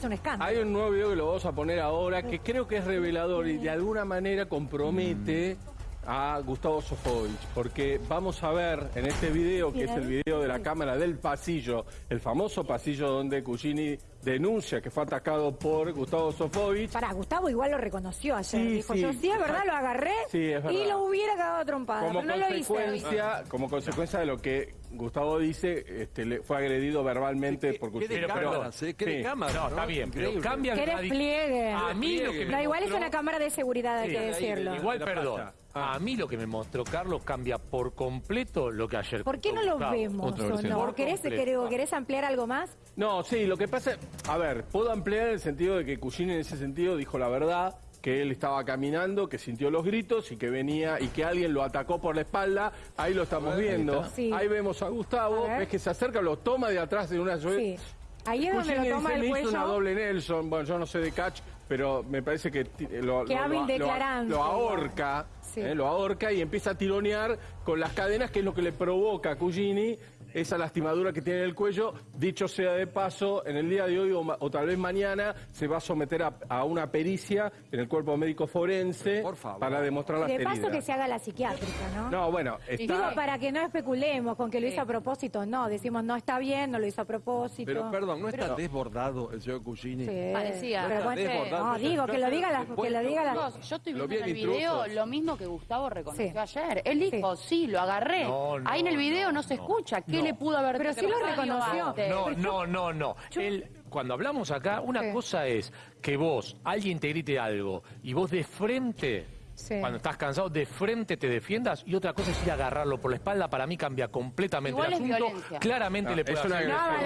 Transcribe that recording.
es un escándalo. Hay un nuevo video que lo vamos a poner ahora que creo que es revelador y de alguna manera compromete a Gustavo Sofovich, porque vamos a ver en este video, que es el video de la cámara del pasillo, el famoso pasillo donde Cugini denuncia que fue atacado por Gustavo Sofovich. Pará, Gustavo igual lo reconoció ayer. Sí, Dijo, sí, yo sí, es verdad, lo agarré Sí, es verdad. y lo hubiera cagado trompada. Como pero no lo hice. consecuencia, como consecuencia de lo que Gustavo dice, este, le fue agredido verbalmente por ¿Qué Cugini. de cámaras, eh? ¿Qué de cámaras? No, está bien, pero Increíble. cambia ¿Qué el radi- despliegue? A mí lo que me No, igual es una cámara de seguridad, hay que decirlo. Igual, perdón. Pantalla. Ah. A mí lo que me mostró Carlos cambia por completo lo que ayer ¿Por qué no lo Gustavo. vemos Otra o versión. no? Por ¿Querés, completo. querés- querés ampliar algo más? No, sí, lo que pasa, a ver, puedo ampliar en el sentido de que Cugini en ese sentido dijo la verdad, que él estaba caminando, que sintió los gritos y que venía y que alguien lo atacó por la espalda. Ahí lo estamos viendo. Sí. Ahí vemos a Gustavo, A ver. ves que se acerca, lo toma de atrás de una Sí. Ahí es donde Cugini lo toma el hizo cuello. una doble Nelson, bueno, yo no sé de catch, pero me parece que ti- lo, Qué lo- hábil lo- declarante. lo ahorca, Sí. eh, lo ahorca y empieza a tironear con las cadenas, que es lo que le provoca a Cugini esa lastimadura que tiene en el cuello. Dicho sea de paso, en el día de hoy o, tal vez mañana se va a someter a, a una pericia en el cuerpo médico forense Por favor. para demostrar las De paso heridas. que se haga la psiquiátrica, ¿no? No, bueno, está... Digo, para que no especulemos con que lo hizo a propósito, no. Decimos, no está bien, no lo hizo a propósito. Pero perdón, ¿no está desbordado el señor Cugini? Sí. Parecía. Pero No bueno, está desbordado. no, digo, que lo diga la... Que lo diga la... Yo estoy viendo vi en el video lo mismo que Gustavo reconoció Sí. ayer. Él dijo, sí, lo agarré. No, no, Ahí en el video no, no, se no. escucha. ¿Qué No. le pudo haber Pero sí lo reconoció. No, no, no, no. Él, cuando hablamos acá, una Sí. cosa es que vos, alguien te grite algo y vos de frente, Sí. cuando estás cansado, de frente te defiendas y otra cosa es ir a agarrarlo por la espalda. Para mí cambia completamente Igual el asunto. Claramente No, le puede hacer-